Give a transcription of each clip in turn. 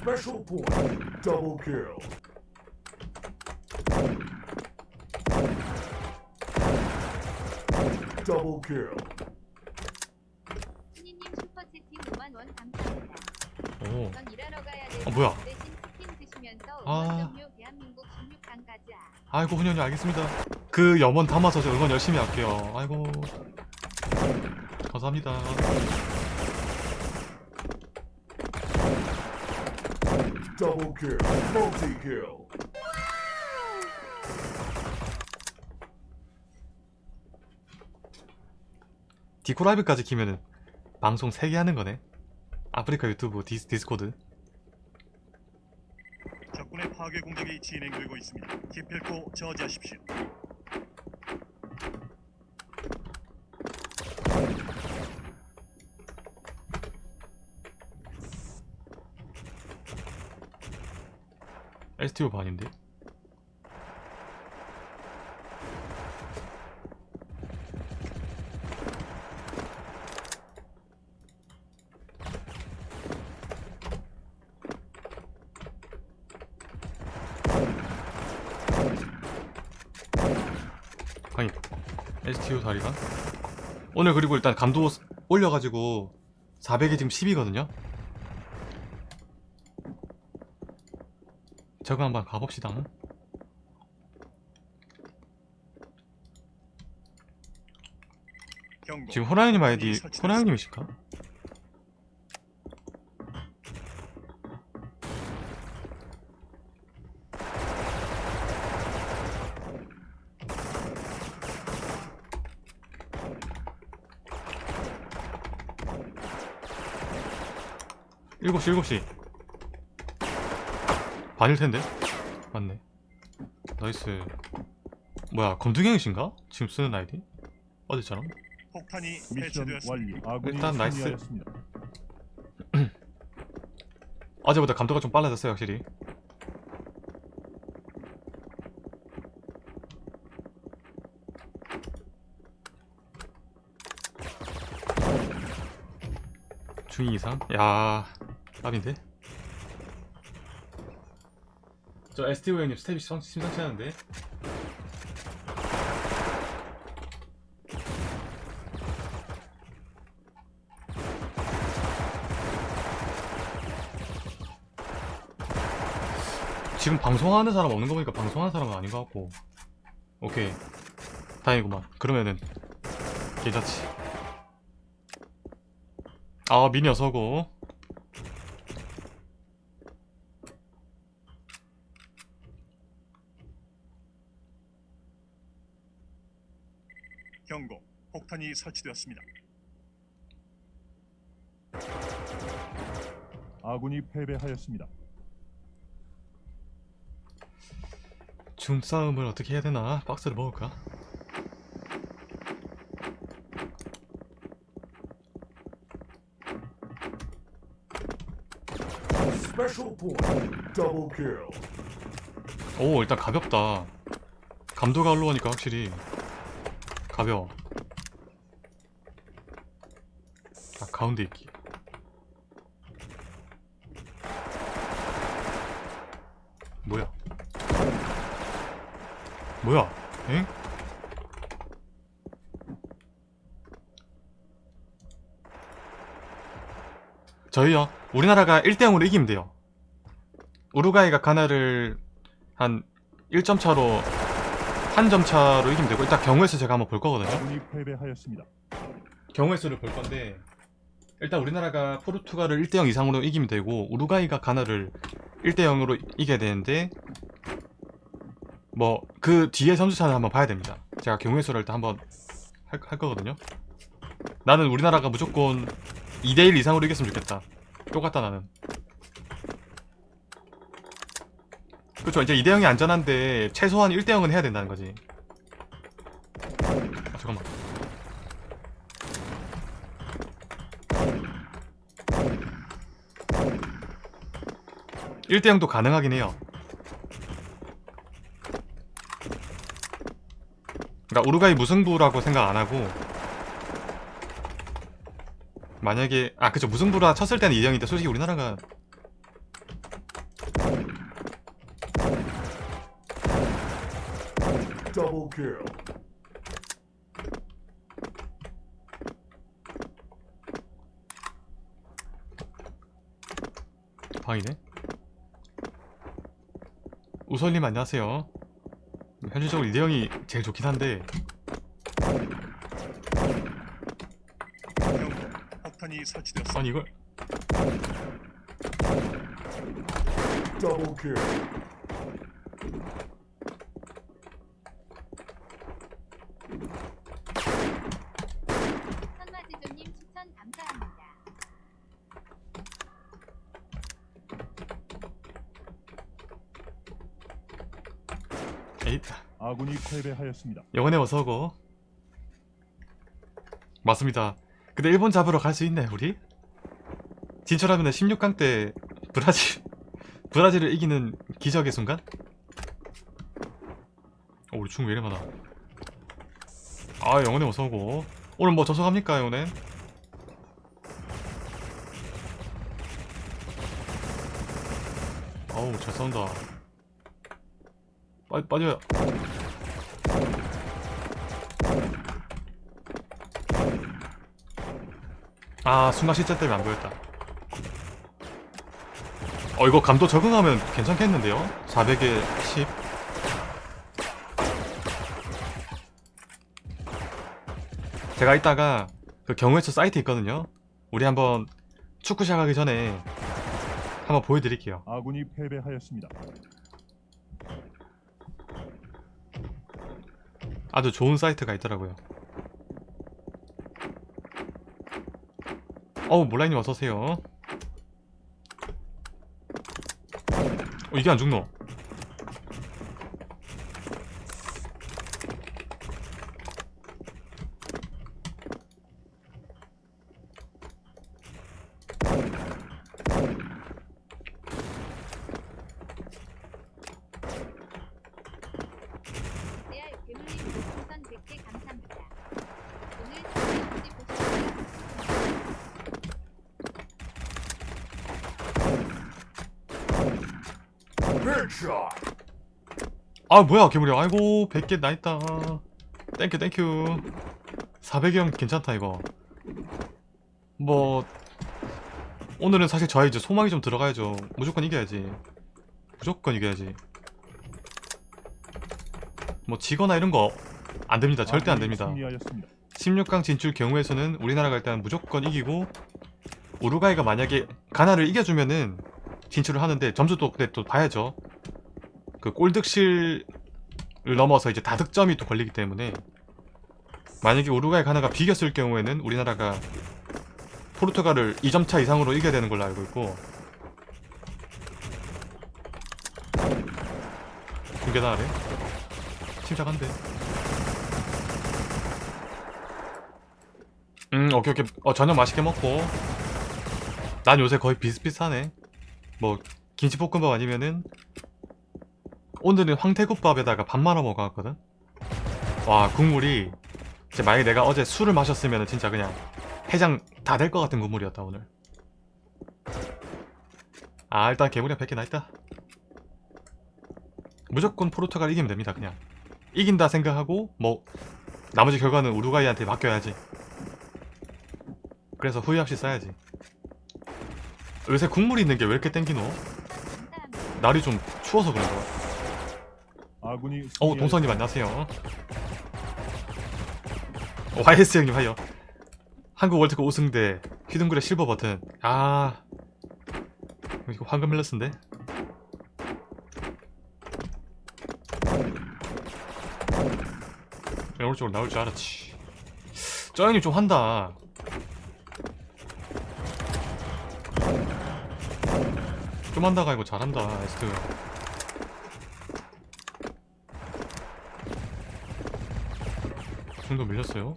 Special point. Double kill. Double kill. 신이님 슈퍼채팅 5만 원 감사합니다. 오 전 일하러 가야 돼. 어, 뭐야? 대신 치킨 드시면서 아. 응원 점유 대한민국 16강 가자. 아이고 훈현이 알겠습니다 그 염원 담아서 저 응원 열심히 할게요 아이고 감사합니다 Double kill. Multi kill. 디코라이브까지 키면은 방송 3개 하는 거네 아프리카 유튜브 디스, 디스코드 적군의 파괴 공격이 진행되고 있습니다. 기필코 저지하십시오. STO 반인데? 아니 STO 다리가? 오늘 그리고 일단 감도 올려가지고 400이 지금 10이거든요 저거 한번 가봅시다. 지금 호랑이님 아이디 호랑이님이실까? 일곱 시 일곱 시 반일 텐데 맞네 nice 뭐야 검둥이형이신가? 지금 쓰는 아이디? 어디처럼? 폭탄이 미션 배치되었습니다. 일단 nice. 어제보다 감도가 좀 빨라졌어요 확실히 중위 이상? 야 답인데? 저 STO 형님 스텝이 심- 심상치 않은데? 지금 방송하는 사람 없는 거 보니까 방송하는 사람은 아닌 것 같고. 오케이. 다행이구만. 그러면은 괜찮지 아 미니 어 서고 경고. 폭탄이 설치되었습니다. 아군이 패배하였습니다. 중싸움을 어떻게 해야 되나 박스를 먹을까. 오 일단 가볍다 감도가 올라오니까 확실히 가벼워. 아 가운데 있기. 뭐야? 뭐야? 엥? 저희요 우리나라가 1대0으로 이기면 돼요. 우루과이가 가나를 한 1점 차로 한 점 차로 이기면 되고 일단 경우의 수 제가 한번 볼 거거든요. 패배하였습니다. 경우의 수를 볼 건데 일단 우리나라가 포르투갈을 1대0 이상으로 이기면 되고 우루과이가 가나를 1대0으로 이겨야 되는데 뭐 그 뒤에 선수차는 한번 봐야 됩니다. 제가 경우의 수를 일단 한번 할, 할 거거든요. 나는 우리나라가 무조건 2대1 이상으로 이겼으면 좋겠다. 똑같다 나는 그쵸 이제 2대0이 안전한데 최소한 1대0은 해야 된다는 거지. 아 잠깐만. 1대0도 가능하긴 해요. 그러니까 우루과이 무승부라고 생각 안하고 만약에 아 그쵸. 무승부라 쳤을 때는 2대0인데 솔직히 우리나라가 kill. 방이네. 우설님 안녕하세요. 현실적으로 이대형이 제일 좋긴 한데. 폭탄이. 아니 이걸 kill. 선마지조님 추천 감사합니다. 에잇 아군이 패배하였습니다. 영원의 어서고 맞습니다. 근데 일본 잡으러 갈 수 있네 우리? 진출하면 16강 때 브라질 브라질을 이기는 기적의 순간? 어, 우리 중왜 이래 많아 아 영원의 어서고 오늘 뭐 접속합니까 영원의? 어우 잘 싸운다 빠, 빠져야 아 순간 시점 때문에 안 보였다. 어 이거 감도 적응하면 괜찮겠는데요? 400에 10 제가 이따가 그 경우에서 사이트 있거든요. 우리 한번 축구 시작하기 전에 한번 보여드릴게요. 아군이 패배하였습니다. 아주 좋은 사이트가 있더라고요 어우 몰라이님 어서오세요. 어 이게 안 죽노 레알 괴물님 별풍선 100개 감사합니다. 오늘 스트리트 보시면 Headshot. 아 뭐야 괴물이 아이고 100개 나있다. 땡큐 땡큐. 400형 괜찮다 이거. 뭐 오늘은 사실 저희 이제 소망이 좀 들어가야죠. 무조건 이겨야지. 무조건 이겨야지. 뭐 지거나 이런 거 안됩니다. 절대 안됩니다. 승리하였습니다. 16강 진출 경우에서는 우리나라가 일단 무조건 이기고 우루과이가 만약에 가나를 이겨주면은 진출을 하는데 점수도 근데 또 봐야죠 그 골득실을 넘어서 이제 다득점이 또 걸리기 때문에 만약에 우루과이 가나가 비겼을 경우에는 우리나라가 포르투갈을 2점 차 이상으로 이겨야 되는 걸로 알고 있고 중계단 아래 침착한데. 음 오케이 오케이. 어 저녁 맛있게 먹고. 난 요새 거의 비슷비슷하네. 뭐 김치볶음밥 아니면은 오늘은 황태국밥에다가 밥 말아 먹어왔거든? 와 국물이 진짜 만약에 내가 어제 술을 마셨으면 진짜 그냥 해장 다 될 것 같은 국물이었다 오늘. 아 일단 개구리가 100개 나있다. 무조건 포르투갈 이기면 됩니다 그냥. 이긴다 생각하고 뭐 나머지 결과는 우루과이한테 맡겨야지. 그래서 후회 없이 써야지. 요새 국물 있는 게 왜 이렇게 땡기노? 날이 좀 추워서 그런가 아군이 어 동선님 안녕하세요. 어, YS 형님 하여. 한국 월드컵 우승대 휘둥그레 실버 버튼. 아. 이거 황금 멜러스인데? 오른쪽으로 나올 줄 알았지. 저 형님 좀 한다. 좀 한다가 아니고 잘한다 에스트 정도 밀렸어요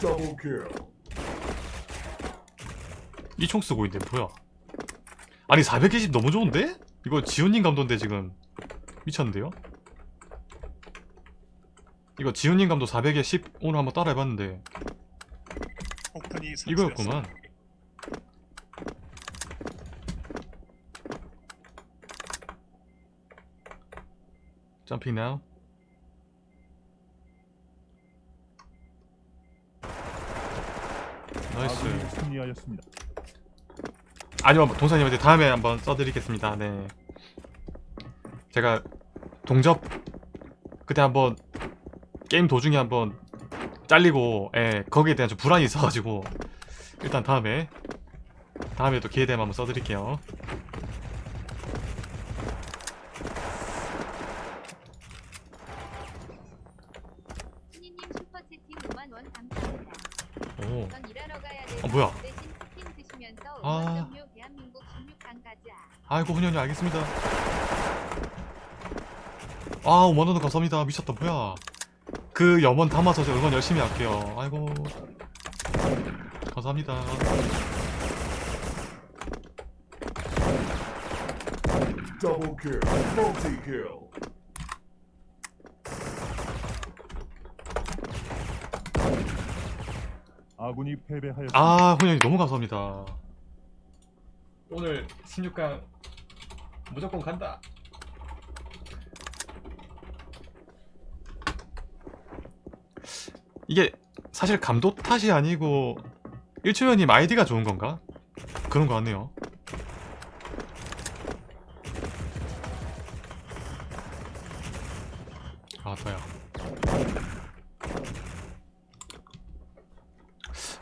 Double kill. 이총 쓰고 있는데 뭐야 아니 420 너무 좋은데? 이거 지훈님 감도인데 지금 미쳤는데요? 이거 지훈님 감도 400에 10 오늘 한번 따라 해봤는데 폭탄이 설치되었습니다. 이거였구만 Jumping now. Nice. 아군이 승리하였습니다. 아니요 동사님한테 다음에 한번 써드리겠습니다. 네. 제가 동접 그때 한번 게임 도중에 한번 잘리고 예 거기에 대한 좀 불안이 있어가지고 일단 다음에 다음에 또 기회 되면 한번 써드릴게요 신이님 슈퍼채팅 5만 원 감사합니다. 오 전 일하러 가야 돼. 어, 뭐야? 대신 치킨 드시면서 아. 응원점료 대한민국 16강 가자. 아이고 훈현이 알겠습니다. 아 5만원 감사합니다. 미쳤다 뭐야. 그 염원 담아서 저 응원 열심히 할게요. 아이고. 감사합니다. 아군이 패배하였습니다. 아 훈현이 너무 감사합니다 오늘 16강 무조건 간다 이게 사실 감독 탓이 아니고 일초연님 아이디가 좋은 건가? 그런 거 같네요 아 더야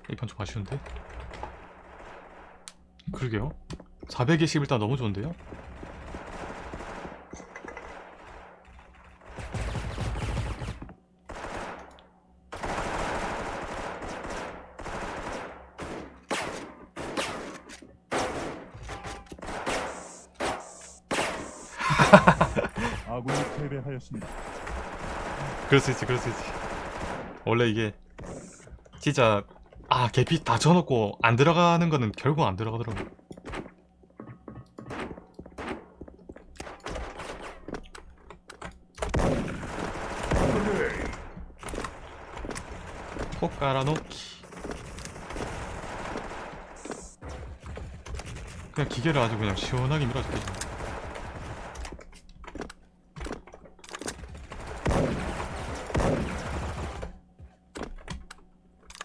이 판 좀 아쉬운데? 그러게요 420 일단 너무 좋은데요? 아군이 패배하였습니다. 그럴 수 있지 그럴 수 있지 원래 이게 진짜 아 개피 다 쳐놓고 안 들어가는 거는 결국 안 들어가더라고 폭 깔아놓기 그냥 기계를 아주 그냥 시원하게 밀어줄게.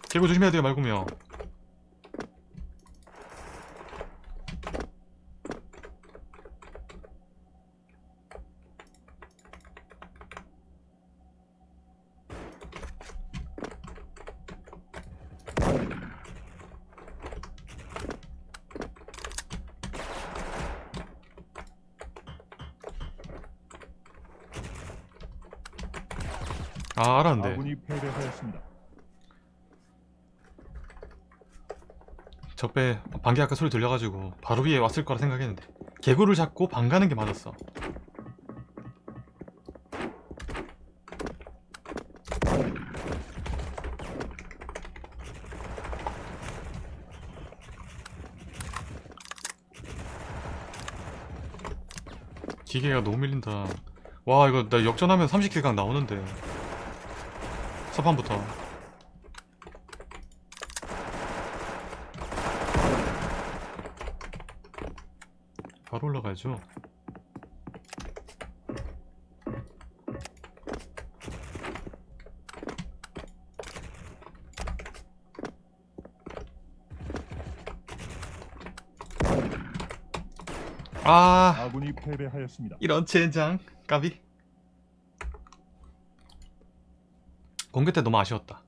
개구 조심해야 돼요 말고요 아 알았는데. 아군이 패배하였습니다. 적배 반개 아까 소리 들려가지고 바로 위에 왔을 거라 생각했는데. 개구를 잡고 방 가는 게 맞았어. 기계가 너무 밀린다. 와 이거 나 역전하면 30킬각 나오는데 첫판부터 바로 올라가야죠. 아, 아군이 패배하였습니다. 이런 젠장 까비. 공개 때 너무 아쉬웠다.